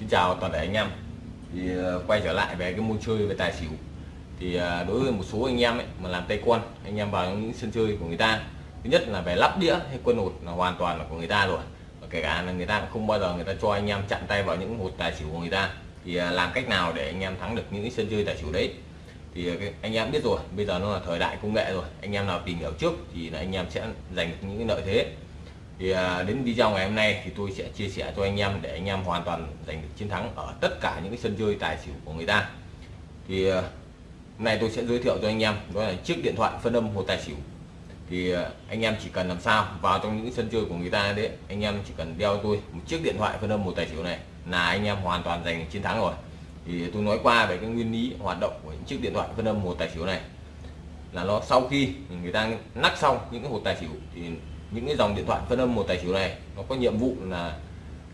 Xin chào toàn thể anh em. Thì ờ, quay trở lại về cái môn chơi về tài xỉu. Thì ờ, đối với một số anh em ấy, mà làm tay quân anh em vào những sân chơi của người ta thứ nhất là về lắp đĩa hay quân hột là hoàn toàn là của người ta rồi. Và kể cả là người ta cũng không bao giờ người ta cho anh em chặn tay vào những hột tài xỉu của người ta. Thì ờ, làm cách nào để anh em thắng được những sân chơi tài xỉu đấy? Thì anh em biết rồi bây giờ nó là thời đại công nghệ rồi. Anh em nào tìm hiểu trước thì là anh em sẽ giành được những lợi thế thì à, đến video ngày hôm nay thì tôi sẽ chia sẻ cho anh em để anh em hoàn toàn giành được chiến thắng ở tất cả những cái sân chơi tài xỉu của người ta. Thì à, hôm nay tôi sẽ giới thiệu cho anh em, đó là chiếc điện thoại phân âm hồ tài xỉu. Thì à, anh em chỉ cần làm sao vào trong những sân chơi của người ta đấy, anh em chỉ cần đeo tôi một chiếc điện thoại phân âm hồ tài xỉu này là anh em hoàn toàn giành chiến thắng rồi. Thì tôi nói qua về cái nguyên lý hoạt động của những chiếc điện thoại phân âm hồ tài xỉu này. Là nó sau khi người ta nắp xong những cái hột tài xỉu thì những cái dòng điện thoại phân âm một tài xỉu này, nó có nhiệm vụ là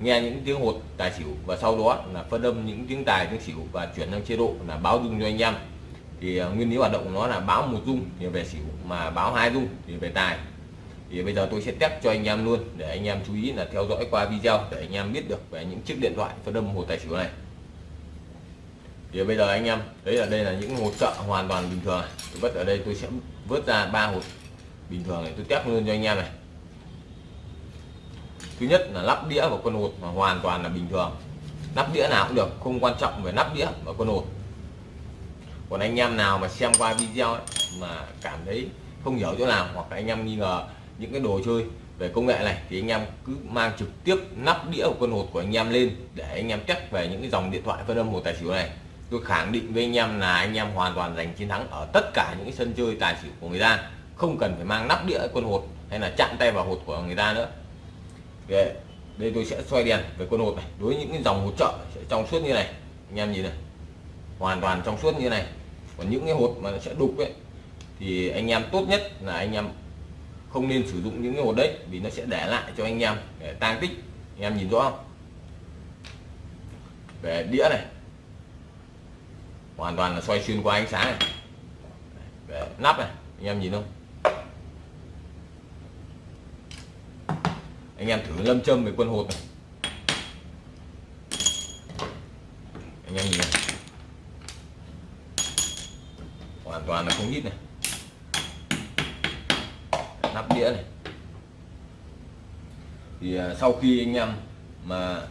nghe những tiếng hột tài xỉu và sau đó là phân âm những tiếng tài tiếng xỉu và chuyển sang chế độ là báo rung cho anh em. Thì à, nguyên lý hoạt động của nó là báo một rung thì về xỉu mà báo hai rung thì về tài. Thì bây giờ tôi sẽ test cho anh em luôn để anh em chú ý là theo dõi qua video để anh em biết được về những chiếc điện thoại phân âm hột tài xỉu này. Thì bây giờ anh em đấy là đây là những hột trợ hoàn toàn bình thường tôi vứt ở đây tôi sẽ vớt ra ba hột bình thường này, tôi test luôn cho anh em này thứ nhất là lắp đĩa và con hột mà hoàn toàn là bình thường. Nắp đĩa nào cũng được không quan trọng về nắp đĩa và con hột. Còn anh em nào mà xem qua video ấy, mà cảm thấy không hiểu chỗ nào hoặc là anh em nghi ngờ những cái đồ chơi về công nghệ này thì anh em cứ mang trực tiếp nắp đĩa của con hột của anh em lên để anh em chắc về những cái dòng điện thoại phân âm một tài xỉu này. Tôi khẳng định với anh em là anh em hoàn toàn giành chiến thắng ở tất cả những cái sân chơi tài xỉu của người ta. Không cần phải mang nắp đĩa con hột hay là chạm tay vào hột của người ta nữa. Đây, đây tôi sẽ xoay đèn về con hột này. Đối với những cái dòng hột trợ sẽ trong suốt như này. Anh em nhìn này. Hoàn toàn trong suốt như này. Còn những cái hột mà nó sẽ đục ấy thì anh em tốt nhất là anh em không nên sử dụng những cái hột đấy vì nó sẽ để lại cho anh em để tang tích. Anh em nhìn rõ không? Về đĩa này. Hoàn toàn là xoay xuyên qua ánh sáng này. Về nắp này. Anh em nhìn không? Anh em thử lâm châm về quân hột này. Anh em nhìn này. Hoàn toàn là không hít này. Nắp đĩa này. Thì à, sau khi anh em mà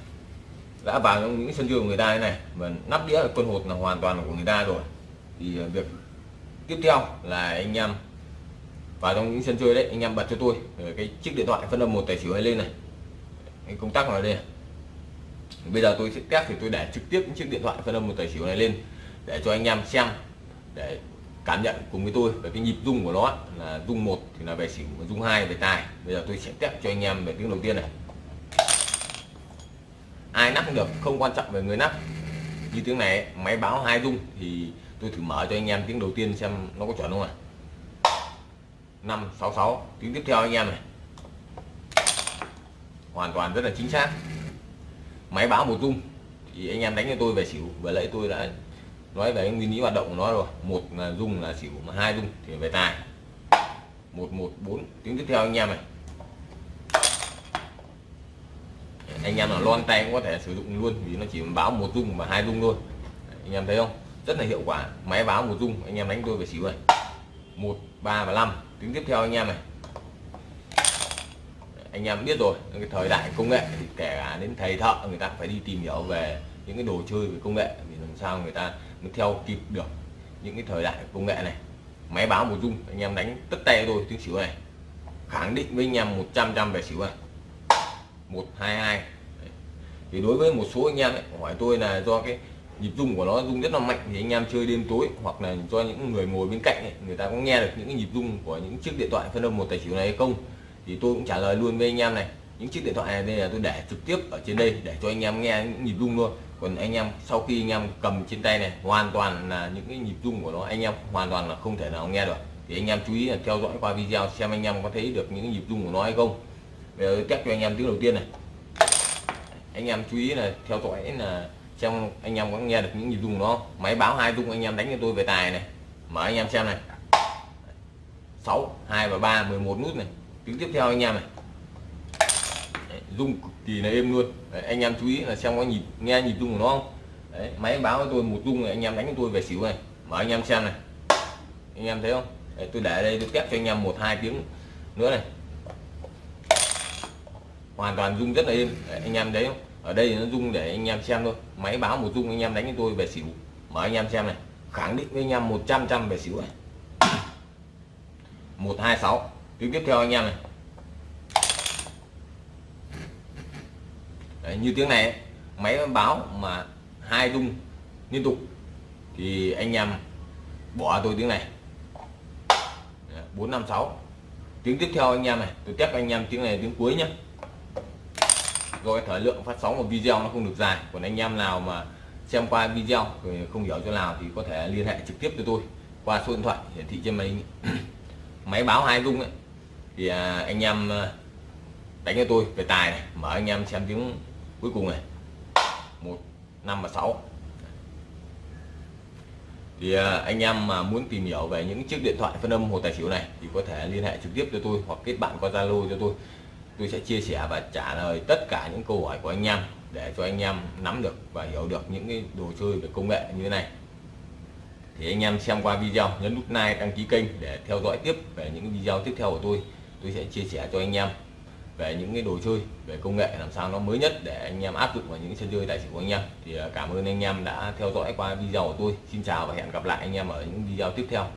đã vào trong những sân chơi của người ta thế này, mà nắp đĩa quân hột là hoàn toàn là của người ta rồi, thì à, việc tiếp theo là anh em vào trong những sân chơi đấy, anh em bật cho tôi ờ, cái chiếc điện thoại phân âm một tài xỉu này lên này. Cái công tắc vào đây bây giờ tôi sẽ test thì tôi để trực tiếp những chiếc điện thoại phân âm một tài xỉu này lên, để cho anh em xem, để cảm nhận cùng với tôi. Về cái nhịp rung của nó là rung một thì là về xỉu rung hai về tài bây giờ tôi sẽ test cho anh em về tiếng đầu tiên này. Ai nắp cũng được, không quan trọng về người nắp. Như tiếng này máy báo hai rung thì tôi thử mở cho anh em tiếng đầu tiên xem nó có chuẩn không ạ. 566 tiếng tiếp theo anh em này. Hoàn toàn rất là chính xác. Máy báo một dung thì anh em đánh cho tôi về xỉu. Vừa lấy tôi đã nói về nguyên lý hoạt động của nó rồi. Một là dung là xỉu, mà hai dung thì về tài. 114 tiếng tiếp theo anh em này. Anh em nào lon tay cũng có thể sử dụng luôn, vì nó chỉ báo một dung và hai dung thôi. Anh em thấy không? Rất là hiệu quả. Máy báo một dung, anh em đánh tôi về xỉu này một ba và năm. Tiếng tiếp theo anh em này. Anh em biết rồi cái thời đại công nghệ thì kể cả đến thầy thợ người ta phải đi tìm hiểu về những cái đồ chơi về công nghệ vì làm sao người ta mới theo kịp được những cái thời đại công nghệ này. Máy báo một dung anh em đánh tất tay tôi tiếng xỉu này. Khẳng định với anh em 100 trăm về xỉu này. 122 Đấy. thì đối với một số anh em ấy, hỏi tôi là do cái nhịp rung của nó rung rất là mạnh thì anh em chơi đêm tối hoặc là cho những người ngồi bên cạnh ấy, người ta có nghe được những cái nhịp rung của những chiếc điện thoại phân âm một tài xỉu này hay không thì tôi cũng trả lời luôn với anh em này. Những chiếc điện thoại này đây là tôi để trực tiếp ở trên đây để cho anh em nghe những nhịp rung luôn còn anh em sau khi anh em cầm trên tay này hoàn toàn là những cái nhịp rung của nó anh em hoàn toàn là không thể nào nghe được. Thì anh em chú ý là theo dõi qua video xem anh em có thấy được những nhịp rung của nó hay không. Bây giờ test cho anh em tiếng đầu tiên này. Anh em chú ý là theo dõi là xem anh em có nghe được những nhịp rung đó nó máy báo hai rung anh em đánh cho tôi về tài này. Mở anh em xem này. 6 2 và 3 11 nút này. Tiếng tiếp theo anh em này. Đấy, rung cực kỳ là êm luôn. Đấy, anh em chú ý là xem có nhịp nghe nhịp rung của nó không? Đấy, máy báo cho tôi một rung này anh em đánh cho tôi về xỉu này. Mở anh em xem này. Anh em thấy không? Đấy, tôi để đây tôi test cho anh em một hai tiếng nữa này. Hoàn toàn rung rất là êm. Đấy, anh em thấy không? Ở đây nó rung để anh em xem thôi. Máy báo một rung anh em đánh cho tôi về xỉu. Mở anh em xem này. Khẳng định với anh em 100 trăm về xỉu này. 126 tiếng tiếp theo anh em này. Đấy, như tiếng này máy báo mà hai rung liên tục thì anh em bỏ tôi tiếng này. 456 tiếng tiếp theo anh em này. Tôi test anh em tiếng này tiếng cuối nhé do cái thời lượng phát sóng của video nó không được dài. Còn anh em nào mà xem qua video rồi không hiểu chỗ nào thì có thể liên hệ trực tiếp cho tôi qua số điện thoại hiển thị trên máy máy báo hai dung ấy. Thì à, anh em à, đánh cho tôi về tài này mở anh em xem tiếng cuối cùng này. Một năm và sáu. Thì à, anh em mà muốn tìm hiểu về những chiếc điện thoại phân âm hồ tài xỉu này thì có thể liên hệ trực tiếp cho tôi hoặc kết bạn qua zalo cho tôi tôi sẽ chia sẻ và trả lời tất cả những câu hỏi của anh em để cho anh em nắm được và hiểu được những cái đồ chơi về công nghệ như thế này. Thì anh em xem qua video, nhấn nút like, đăng ký kênh để theo dõi tiếp về những video tiếp theo của tôi. Tôi sẽ chia sẻ cho anh em về những cái đồ chơi, về công nghệ làm sao nó mới nhất để anh em áp dụng vào những sân chơi tài xỉu của anh em. Thì à, cảm ơn anh em đã theo dõi qua video của tôi. Xin chào và hẹn gặp lại anh em ở những video tiếp theo.